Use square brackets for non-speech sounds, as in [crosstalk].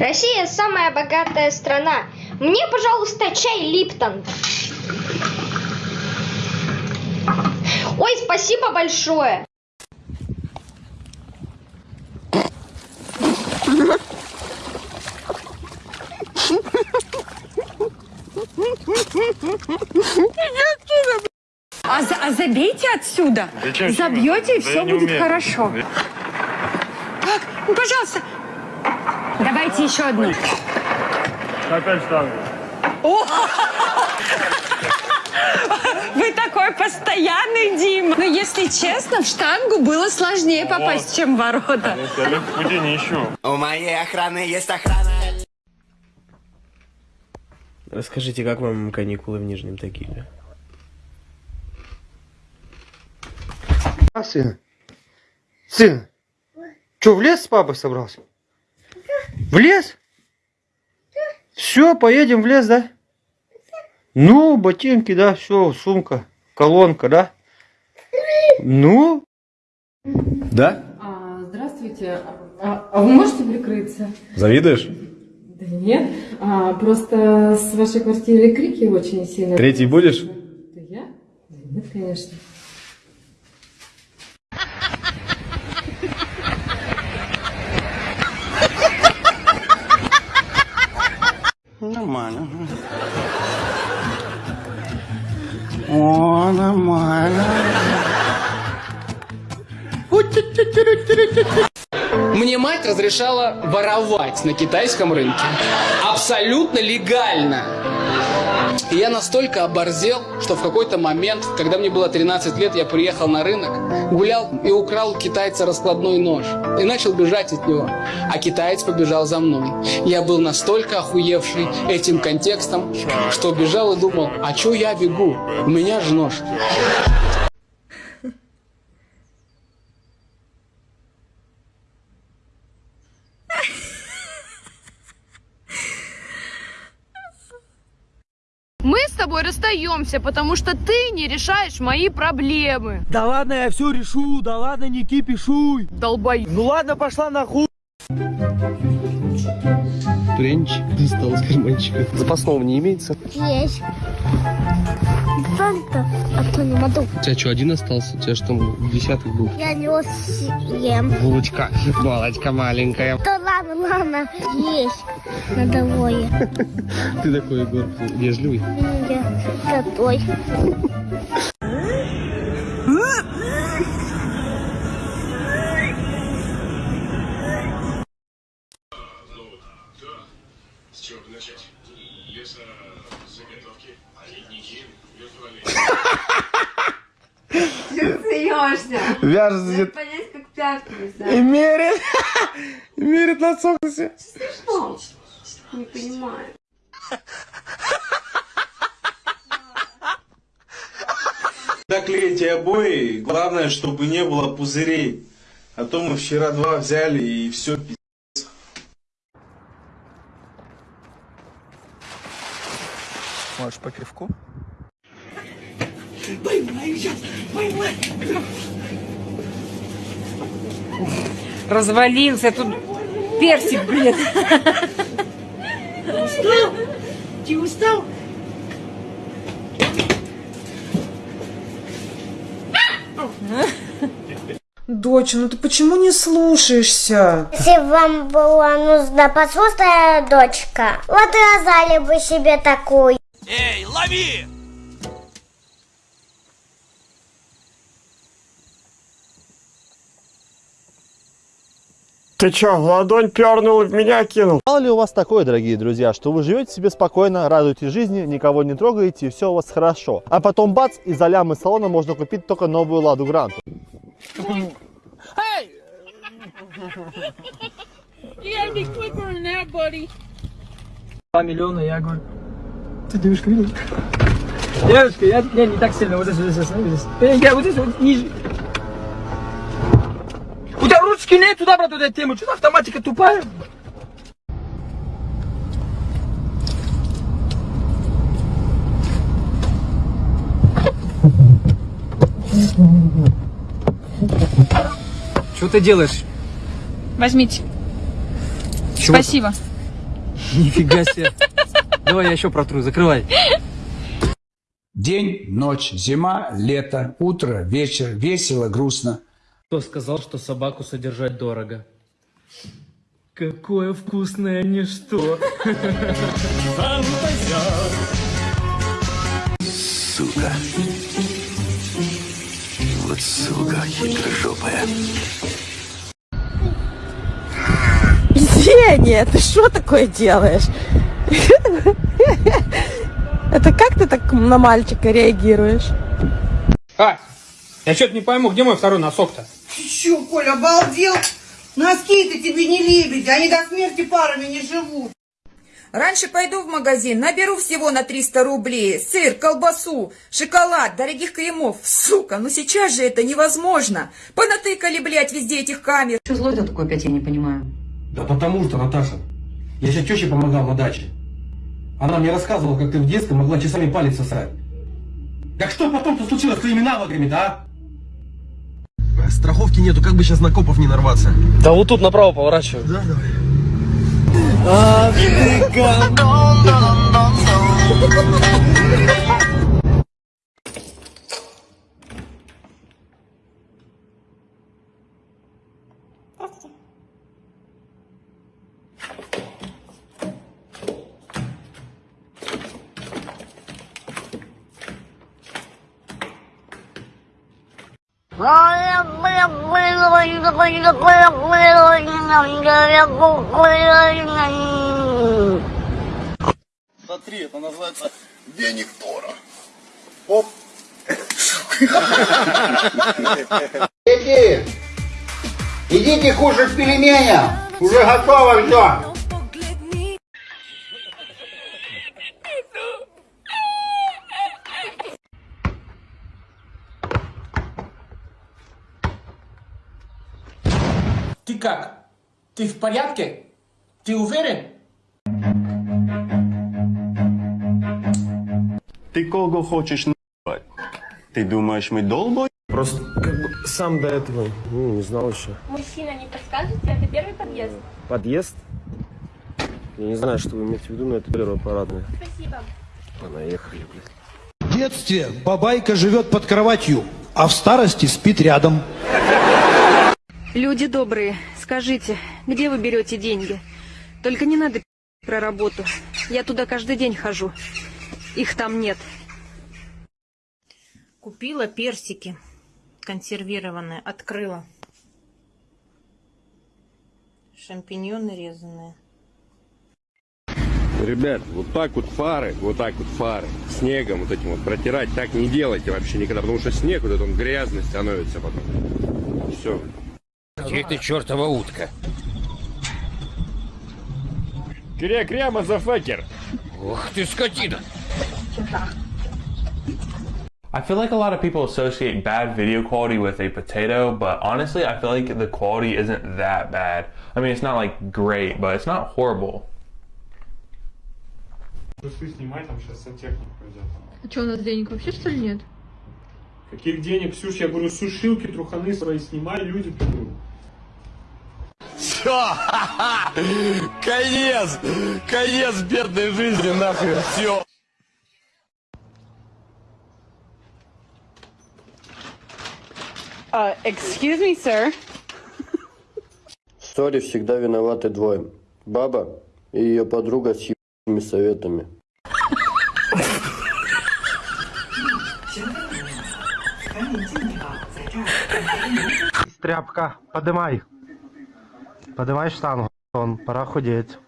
Россия самая богатая страна. Мне, пожалуйста, чай Липтон. Ой, спасибо большое. А, за- а забейте отсюда. Зачем? Забьете, и Да все будет умею. хорошо. Так, ну, пожалуйста. Давайте еще одну. Опять штангу. Вы такой постоянный, Дима. Но если честно, в штангу было сложнее попасть, чем в ворота. Я легких путей не ищу. У моей охраны есть охрана. Расскажите, как вам каникулы в Нижнем Тагиле? А, сын? Сын, что, в лес с папой собрался? В лес? Все, поедем в лес, да? Ну, ботинки, да, все, сумка, колонка, да? Ну, Да? А, здравствуйте. А, а вы можете прикрыться? Завидуешь? Да нет. А, просто с вашей квартиры крики очень сильно. Третий будешь? Да я? Да нет, конечно. mano. Ona mano. Разрешала воровать на китайском рынке. Абсолютно легально. И я настолько оборзел, что в какой-то момент, когда мне было 13 лет, я приехал на рынок, гулял и украл у китайца раскладной нож. И начал бежать от него. А китаец побежал за мной. Я был настолько охуевший этим контекстом, что бежал и думал, а чё я бегу? У меня же нож. Мы с тобой расстаемся, потому что ты не решаешь мои проблемы. Да ладно, я все решу, да ладно, не кипишуй. Долбоёб. Ну ладно, пошла нахуй. Пряничек достал из карманчика. Запасного не имеется. Есть. Фанта, а то не могу. У тебя что, один остался? У тебя что там десяток был? Я не съем. Булочка. [laughs] Булочка маленькая. Да ладно, ладно, есть. Надо двое. Ты такой, Егор, вежливый. Я такой. Вяжется Пятку и мерит. [laughs] мерит на солнце. Не понимаю. Доклейте обои, главное, чтобы не было пузырей. А то мы вчера два взяли и все Можешь по пивку? [laughs] Развалился тут персик, блин. Доча, ну ты почему не слушаешься? Если вам была нужна послушная дочка, вот и раздали бы себе такую. Эй, лови! Ты чё, в ладонь пернул и в меня кинул? Мало ли у вас такое, дорогие друзья, что вы живете себе спокойно, радуетесь жизни, никого не трогаете, и все у вас хорошо. А потом бац, и за лям из салона можно купить только новую Ладу Гранту. Два миллиона, я говорю, ты девушка видишь? Девушка, я, я не так сильно, вот здесь, вот здесь, вот здесь. Э, Я вот здесь, вот ниже. Нет туда, брат, туда тему. Что автоматика тупая? Что ты делаешь? Возьмите. Чего Спасибо. Нифига себе. Давай я еще протру, закрывай. День, ночь, зима, лето, утро, вечер, весело, грустно. Кто сказал, что собаку содержать дорого? Какое вкусное ничто. Сука. Вот сука хитрожопая. Зеня, ты что такое делаешь? Это как ты так на мальчика реагируешь? А, я что-то не пойму, где мой второй носок-то? Ты чё, Коля, обалдел? Носки-то тебе не лебеди, они до смерти парами не живут. Раньше пойду в магазин, наберу всего на 300 рублей. Сыр, колбасу, шоколад, дорогих кремов. Сука, ну сейчас же это невозможно. Понатыкали, блядь, везде этих камер. Что злой-то такой опять, я не понимаю. Да потому что, Наташа, я сейчас теще помогал на даче. Она мне рассказывала, как ты в детстве могла часами палец сосать. Так что потом-то случилось с твоими навыками-то, а? Страховки нету, как бы сейчас на копов не нарваться. Да вот тут направо поворачивай. Да, давай. Ах Смотри, это называется веник Тора. Оп. Дети, идите кушать пельмени. Уже готово все. Как? Ты в порядке? Ты уверен? Ты кого хочешь на***ать? Ты думаешь, мы долбой? Просто как бы сам до этого ну, не знал еще. Мужчина, не подскажете? Это первый подъезд. Подъезд? Я не знаю, что вы имеете в виду, но это первое парадное. Спасибо. Понаехали, блядь. В детстве бабайка живет под кроватью, а в старости спит рядом. Люди добрые, скажите, где вы берете деньги? Только не надо про работу. Я туда каждый день хожу. Их там нет. Купила персики консервированные, открыла. Шампиньоны резаные. Ребят, вот так вот фары, вот так вот фары, снегом вот этим вот протирать, так не делайте вообще никогда, потому что снег вот этот он грязный становится потом. Все. Где ты, чертова утка? Кря-кря, мазафакер. Ух ты, скотина! I feel like a lot of people associate bad video quality with a potato, but honestly, I feel like the quality isn't that bad. I mean, it's not like great, but it's not horrible. Трусы снимай, там сейчас сантехник пойдет. А что, у нас денег вообще что ли нет? Каких денег, Ксюш? Я говорю, сушилки, труханы свои снимай, люди придут. Все! [laughs] Конец! Конец бедной жизни, нахуй! Все! Uh, excuse me, sir. В ссоре всегда виноваты двое. Баба и ее подруга с ебаными советами. Тряпка, подымай. Подавай штангу, он пора худеть.